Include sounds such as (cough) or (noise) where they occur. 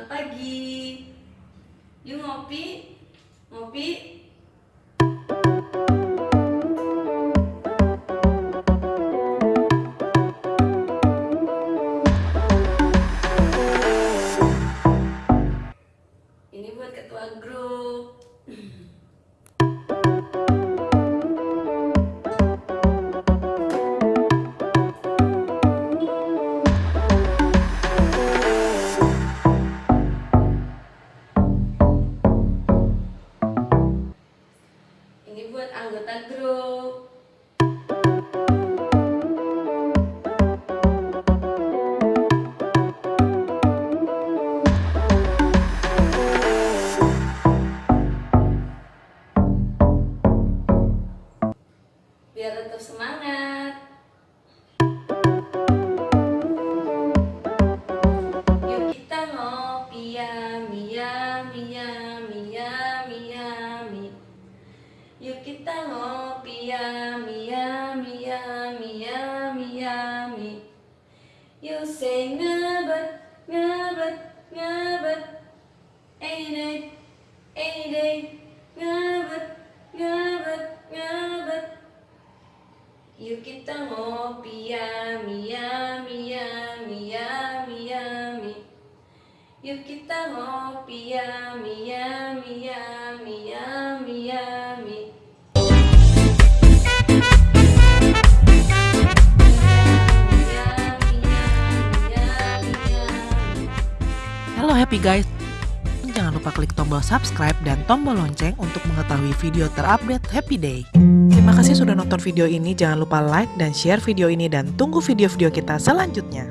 Selamat pagi. Yuk ngopi. Ngopi. Ini buat ketua grup. (clears throat) anggota grup. Biar tetap semangat. Kita ngopi yummy yummy yummy yummy yummy You say ngebet ngebet ngebet Ain't it ain't it? Ngebet ngebet ngebet You kita ngopi yummy yummy yummy yummy yummy You kita ngopi yummy yummy yummy yummy Happy guys Jangan lupa klik tombol subscribe dan tombol lonceng untuk mengetahui video terupdate Happy Day. Terima kasih sudah nonton video ini, jangan lupa like dan share video ini dan tunggu video-video kita selanjutnya.